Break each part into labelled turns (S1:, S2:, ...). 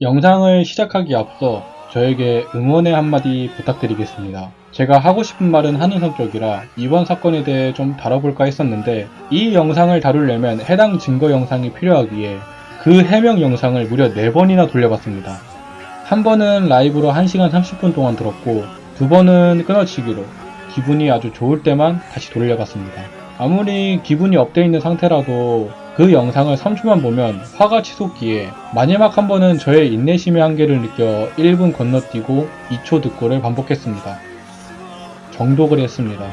S1: 영상을 시작하기 앞서 저에게 응원의 한마디 부탁드리겠습니다. 제가 하고 싶은 말은 하는 성격이라 이번 사건에 대해 좀 다뤄볼까 했었는데 이 영상을 다루려면 해당 증거 영상이 필요하기에 그 해명 영상을 무려 4번이나 돌려봤습니다. 한 번은 라이브로 1시간 30분 동안 들었고 두 번은 끊어치기로 기분이 아주 좋을 때만 다시 돌려봤습니다. 아무리 기분이 업돼 있는 상태라도 그 영상을 3초만 보면 화가 치솟기에 마지막 한 번은 저의 인내심의 한계를 느껴 1분 건너뛰고 2초 듣고를 반복했습니다. 정독을 했습니다.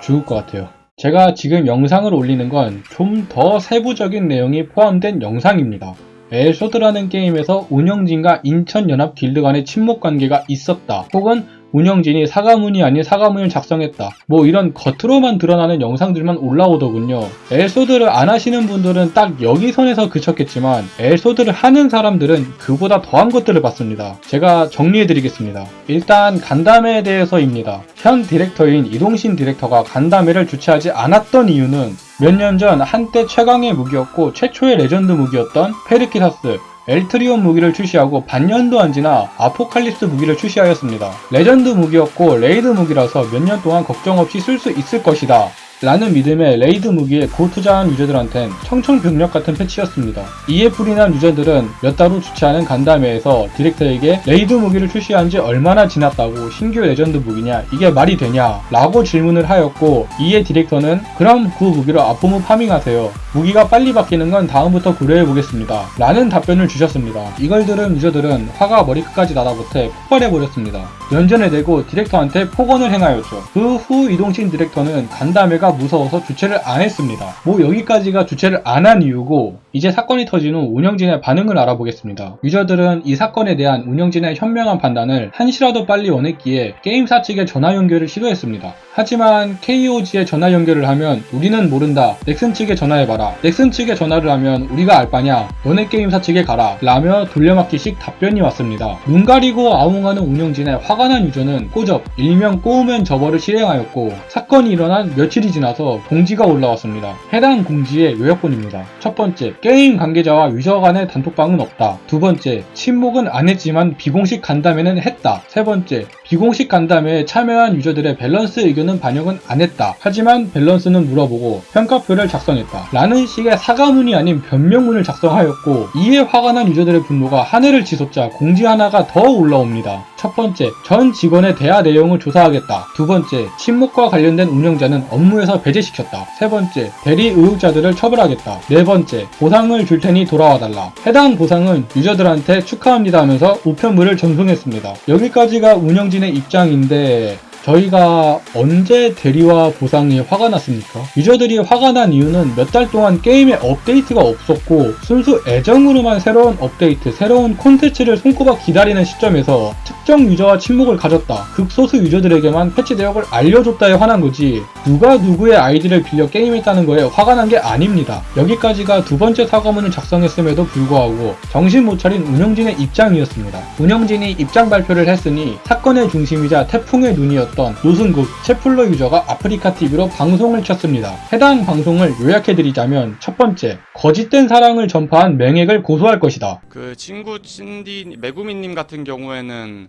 S1: 죽을 것 같아요. 제가 지금 영상을 올리는 건 좀 더 세부적인 내용이 포함된 영상입니다. 엘소드라는 게임에서 운영진과 인천연합 길드 간의 친목 관계가 있었다. 혹은 운영진이 사과문이 아닌 사과문을 작성했다. 뭐 이런 겉으로만 드러나는 영상들만 올라오더군요. 엘소드를 안 하시는 분들은 딱 여기 선에서 그쳤겠지만 엘소드를 하는 사람들은 그보다 더한 것들을 봤습니다. 제가 정리해드리겠습니다. 일단 간담회에 대해서입니다. 현 디렉터인 이동신 디렉터가 간담회를 주최하지 않았던 이유는 몇 년 전 한때 최강의 무기였고 최초의 레전드 무기였던 페르키사스 엘트리온 무기를 출시하고 반년도 안 지나 아포칼립스 무기를 출시하였습니다. 레전드 무기였고 레이드 무기라서 몇 년 동안 걱정 없이 쓸 수 있을 것이다. 라는 믿음에 레이드 무기에 고투자한 유저들한텐 청천벽력 같은 패치였습니다. 이에 불이 난 유저들은 몇 달 후 주최하는 간담회에서 디렉터에게 레이드 무기를 출시한 지 얼마나 지났다고 신규 레전드 무기냐 이게 말이 되냐 라고 질문을 하였고 이에 디렉터는 그럼 그 무기로 아포무 파밍하세요. 무기가 빨리 바뀌는 건 다음부터 고려해보겠습니다. 라는 답변을 주셨습니다. 이걸 들은 유저들은 화가 머리끝까지 나다못해 폭발해버렸습니다. 연전에 대고 디렉터한테 폭언을 행하였죠. 그 후 이동신 디렉터는 간담회가 무서워서 주최를 안 했습니다. 뭐 여기까지가 주최를 안 한 이유고 이제 사건이 터진 후 운영진의 반응을 알아보겠습니다. 유저들은 이 사건에 대한 운영진의 현명한 판단을 한시라도 빨리 원했기에 게임사 측에 전화 연결을 시도했습니다. 하지만 KOG에 전화 연결을 하면 우리는 모른다. 넥슨 측에 전화해봐라. 넥슨 측에 전화를 하면 우리가 알 바냐. 너네 게임사 측에 가라. 라며 돌려막기식 답변이 왔습니다. 눈 가리고 아웅하는 운영진에 화가 난 유저는 꼬접, 일명 꼬우면 저버를 실행하였고 사건이 일어난 며칠이 지나서 공지가 올라왔습니다. 해당 공지의 요약본입니다. 첫 번째, 게임 관계자와 유저 간의 단톡방은 없다. 두 번째, 친목은 안 했지만 비공식 간담회는 했다. 세 번째, 비공식 간담회에 참여한 유저들의 밸런스 의견은 반영은 안 했다. 하지만 밸런스는 물어보고 평가표를 작성했다. 라는 식의 사과문이 아닌 변명문을 작성하였고 이에 화가 난 유저들의 분노가 하늘을 치솟자 공지 하나가 더 올라옵니다. 첫 번째, 전 직원의 대화 내용을 조사하겠다. 두 번째, 친목과 관련된 운영자는 업무에서 배제시켰다. 세 번째, 대리 의혹자들을 처벌하겠다. 네 번째, 보상을 줄 테니 돌아와달라. 해당 보상은 유저들한테 축하합니다 하면서 우편물을 전송했습니다. 여기까지가 운영진의 입장인데 저희가 언제 대리와 보상에 화가 났습니까? 유저들이 화가 난 이유는 몇 달 동안 게임에 업데이트가 없었고 순수 애정으로만 새로운 업데이트, 새로운 콘텐츠를 손꼽아 기다리는 시점에서 특정 유저와 친목을 가졌다. 극소수 유저들에게만 패치 내역을 알려줬다에 화난 거지 누가 누구의 아이디를 빌려 게임했다는 거에 화가 난 게 아닙니다. 여기까지가 두 번째 사과문을 작성했음에도 불구하고 정신 못 차린 운영진의 입장이었습니다. 운영진이 입장 발표를 했으니 사건의 중심이자 태풍의 눈이었던 노승국 채플러 유저가 아프리카 TV로 방송을 켰습니다. 해당 방송을 요약해드리자면 첫 번째 거짓된 사랑을 전파한 맹액을 고소할 것이다.
S2: 그 친구 찐디 메구미님 같은 경우에는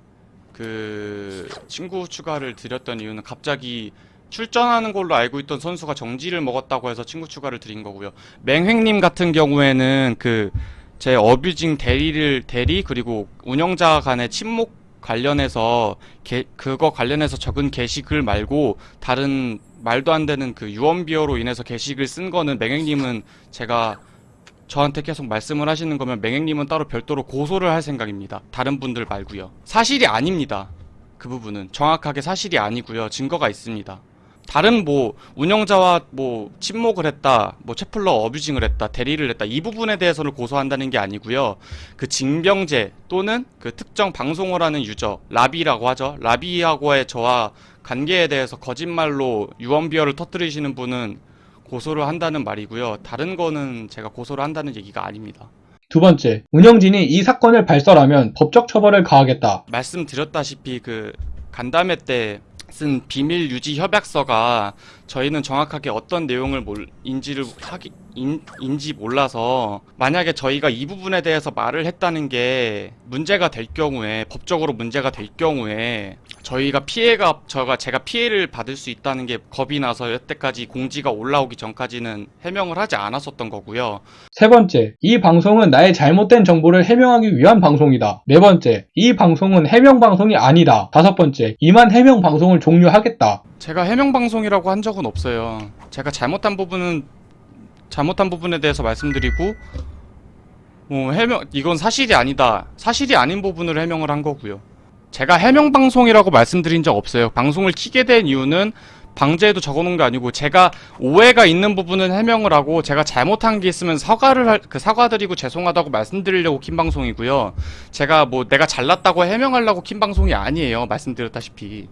S2: 그 친구 추가를 드렸던 이유는 갑자기 출전하는 걸로 알고 있던 선수가 정지를 먹었다고 해서 친구 추가를 드린 거고요. 맹횡님 같은 경우에는 그 제 어뷰징 대리를 대리 그리고 운영자 간의 침묵 관련해서 게, 그거 관련해서 적은 게시글 말고 다른 말도 안 되는 그 유언비어로 인해서 게시글 쓴 거는 맹행님은 제가 저한테 계속 말씀을 하시는 거면 맹행님은 따로 별도로 고소를 할 생각입니다. 다른 분들 말고요. 사실이 아닙니다. 그 부분은 정확하게 사실이 아니고요. 증거가 있습니다. 다른 뭐 운영자와 뭐 침묵을 했다, 뭐 채플러 어뷰징을 했다, 대리를 했다 이 부분에 대해서는 고소한다는 게 아니고요. 그 징병제 또는 그 특정 방송을 하는 유저 라비라고 하죠. 라비하고의 저와 관계에 대해서 거짓말로 유언비어를 터뜨리시는 분은 고소를 한다는 말이고요. 다른 거는 제가 고소를 한다는 얘기가 아닙니다.
S1: 두 번째, 운영진이 이 사건을 발설하면 법적 처벌을 가하겠다.
S2: 말씀드렸다시피 그 간담회 때 쓴 비밀 유지 협약서가 저희는 정확하게 어떤 내용을 몰, 인지를 하기 인, 인지 몰라서 만약에 저희가 이 부분에 대해서 말을 했다는 게 문제가 될 경우에 법적으로 문제가 될 경우에 저희가 피해가 저가 제가 피해를 받을 수 있다는 게 겁이 나서 여태까지 공지가 올라오기 전까지는 해명을 하지 않았었던 거고요.
S1: 세 번째, 이 방송은 나의 잘못된 정보를 해명하기 위한 방송이다. 네 번째, 이 방송은 해명 방송이 아니다. 다섯 번째, 이만 해명 방송을 종료하겠다.
S2: 제가 해명 방송이라고 한 적은 없어요. 제가 잘못한 부분은 잘못한 부분에 대해서 말씀드리고 뭐 해명 이건 사실이 아니다. 사실이 아닌 부분을 해명을 한 거고요. 제가 해명 방송이라고 말씀드린 적 없어요. 방송을 키게 된 이유는 방제에도 적어놓은 게 아니고 제가 오해가 있는 부분은 해명을 하고 제가 잘못한 게 있으면 사과를 할, 그 사과드리고 죄송하다고 말씀드리려고 킨 방송이고요. 제가 뭐 내가 잘났다고 해명하려고 킨 방송이 아니에요. 말씀드렸다시피.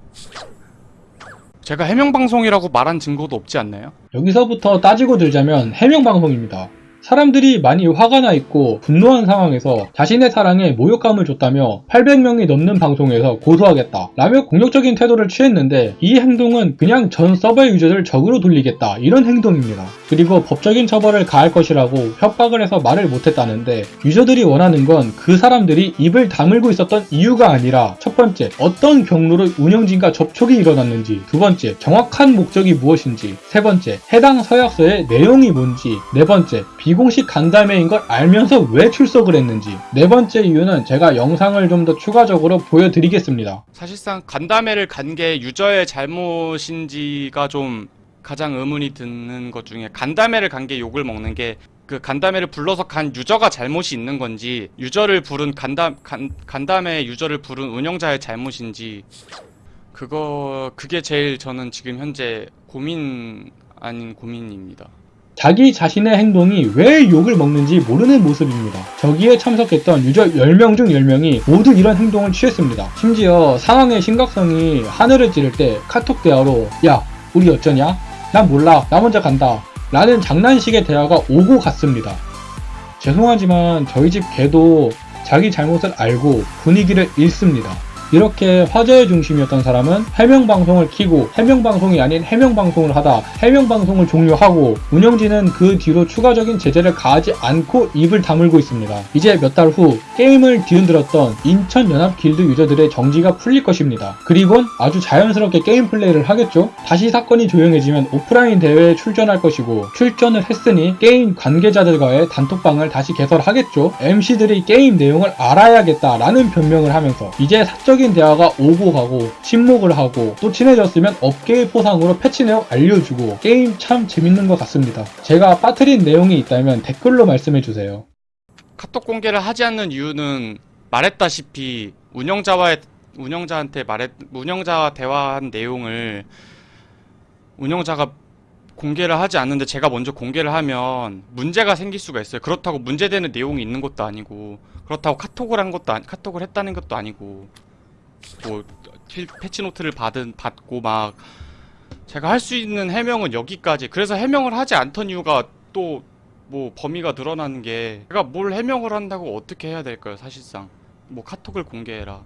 S2: 제가 해명 방송이라고 말한 증거도 없지 않나요?
S1: 여기서부터 따지고 들자면 해명 방송입니다. 사람들이 많이 화가 나 있고 분노한 상황에서 자신의 사랑에 모욕감을 줬다며 800명이 넘는 방송에서 고소하겠다 라며 공격적인 태도를 취했는데 이 행동은 그냥 전 서버의 유저를 적으로 돌리겠다 이런 행동입니다. 그리고 법적인 처벌을 가할 것이라고 협박을 해서 말을 못했다는데 유저들이 원하는 건 그 사람들이 입을 다물고 있었던 이유가 아니라 첫 번째 어떤 경로로 운영진과 접촉이 일어났는지 두 번째 정확한 목적이 무엇인지 세 번째 해당 서약서의 내용이 뭔지 네 번째 비 공식 간담회인 걸 알면서 왜 출석을 했는지 네 번째 이유는 제가 영상을 좀 더 추가적으로 보여드리겠습니다.
S2: 사실상 간담회를 간 게 유저의 잘못인지가 좀 가장 의문이 드는 것 중에 간담회를 간 게 욕을 먹는 게 그 간담회를 불러서 간 유저가 잘못이 있는 건지 유저를 부른 간담 간, 간담회 유저를 부른 운영자의 잘못인지 그거 그게 제일 저는 지금 현재 고민 아닌 고민입니다.
S1: 자기 자신의 행동이 왜 욕을 먹는지 모르는 모습입니다. 저기에 참석했던 유저 10명 중 10명이 모두 이런 행동을 취했습니다. 심지어 상황의 심각성이 하늘을 찌를 때 카톡 대화로 야 우리 어쩌냐? 난 몰라 나 먼저 간다 라는 장난식의 대화가 오고 갔습니다. 죄송하지만 저희 집 개도 자기 잘못을 알고 분위기를 읽습니다. 이렇게 화제의 중심이었던 사람은 해명방송을 키고 해명방송이 아닌 해명방송을 하다 해명방송을 종료하고 운영진은 그 뒤로 추가적인 제재를 가하지 않고 입을 다물고 있습니다. 이제 몇 달 후 게임을 뒤흔들었던 인천연합길드 유저들의 정지가 풀릴 것입니다. 그리곤 아주 자연스럽게 게임 플레이를 하겠죠? 다시 사건이 조용해지면 오프라인 대회에 출전할 것이고 출전을 했으니 게임 관계자들과의 단톡방을 다시 개설하겠죠? MC들이 게임 내용을 알아야겠다라는 변명을 하면서 이제 사적인 대화가 오고 가고 친목을 하고 또 친해졌으면 업계의 포상으로 패치 내용 알려주고 게임 참 재밌는 것 같습니다. 제가 빠뜨린 내용이 있다면 댓글로 말씀해주세요.
S2: 카톡 공개를 하지 않는 이유는 말했다시피 운영자와의 운영자한테 말했 운영자와 대화한 내용을 운영자가 공개를 하지 않는데 제가 먼저 공개를 하면 문제가 생길 수가 있어요. 그렇다고 문제되는 내용이 있는 것도 아니고 그렇다고 카톡을 한 것도 아니, 카톡을 했다는 것도 아니고 뭐 필- 패치 노트를 받은 받고 막 제가 할 수 있는 해명은 여기까지. 그래서 해명을 하지 않던 이유가 또 뭐 범위가 늘어나는 게 제가 뭘 해명을 한다고 어떻게 해야 될까요 사실상 뭐 카톡을 공개해라